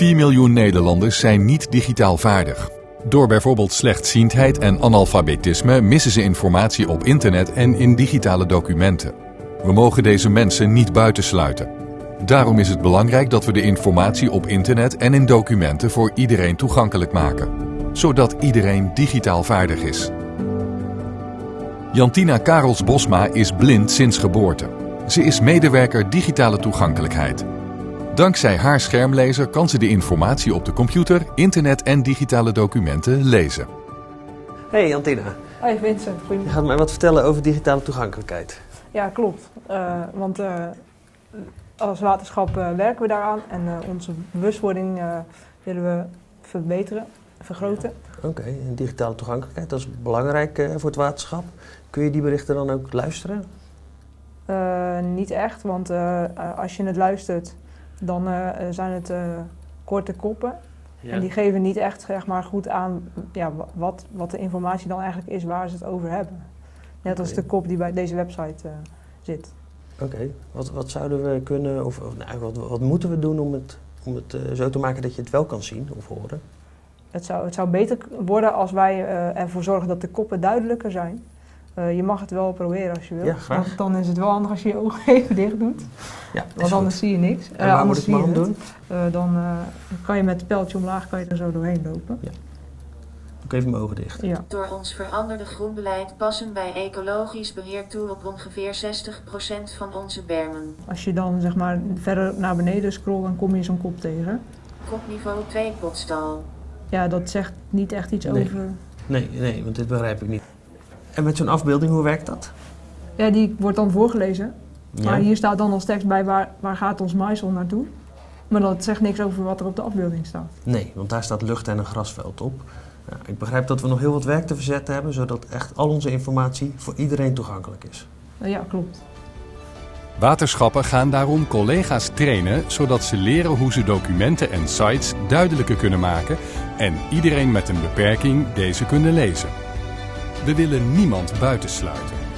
4 miljoen Nederlanders zijn niet digitaal vaardig. Door bijvoorbeeld slechtziendheid en analfabetisme missen ze informatie op internet en in digitale documenten. We mogen deze mensen niet buitensluiten. Daarom is het belangrijk dat we de informatie op internet en in documenten voor iedereen toegankelijk maken, zodat iedereen digitaal vaardig is. Jantina Karels Bosma is blind sinds geboorte. Ze is medewerker digitale toegankelijkheid. Dankzij haar schermlezer kan ze de informatie op de computer, internet en digitale documenten lezen. Hey Jantina, Hoi Vincent, je goedemiddag. gaat mij wat vertellen over digitale toegankelijkheid. Ja, klopt. Eh, want eh, als waterschap eh, werken we daaraan en eh, onze bewustwording eh, willen we verbeteren, vergroten. Oké, en digitale toegankelijkheid, dat is belangrijk eh, voor het waterschap. Kun je die berichten dan ook luisteren? Eh, niet echt, want als je het luistert, dan eh, zijn het eh, korte koppen. En die geven niet echt zeg maar, goed aan ja, wa- wat, wat de informatie dan eigenlijk is waar ze het over hebben. Net als de kop die bij deze website eh, zit. Oké, wat, wat zouden we kunnen, of, of nou, wat, wat moeten we doen om het, om het eh, zo te maken dat je het wel kan zien of horen? Het zou, het zou beter worden als wij eh, ervoor zorgen dat de koppen duidelijker zijn. Eh, je mag het wel proberen als je wil. Ja, graag. Want dan is het wel handig als je je ogen even dicht doet. Ja, Want anders zie je niks. En Eh, waar moet anders ik mijn hand het. doen? Eh, dan eh, kan je met het pijltje omlaag kan je er zo doorheen lopen. Doe ik even mijn ogen dicht. Ja. Door ons veranderde groenbeleid passen wij ecologisch beheer toe op ongeveer 60% van onze bermen. Als je dan zeg maar verder naar beneden scrolt, dan kom je zo'n kop tegen. Kopniveau 2 potstal. Ja, dat zegt niet echt iets Nee. over. Nee, nee, want dit begrijp ik niet. En met zo'n afbeelding, hoe werkt dat? Ja, die wordt dan voorgelezen. Ja. Maar hier staat dan als tekst bij waar, waar gaat ons maïsel naartoe. Maar dat zegt niks over wat er op de afbeelding staat. Nee, want daar staat lucht en een grasveld op. Ja, ik begrijp dat we nog heel wat werk te verzetten hebben, zodat echt al onze informatie voor iedereen toegankelijk is. Ja, klopt. Waterschappen gaan daarom collega's trainen zodat ze leren hoe ze documenten en sites duidelijker kunnen maken en iedereen met een beperking deze kunnen lezen. We willen niemand buitensluiten.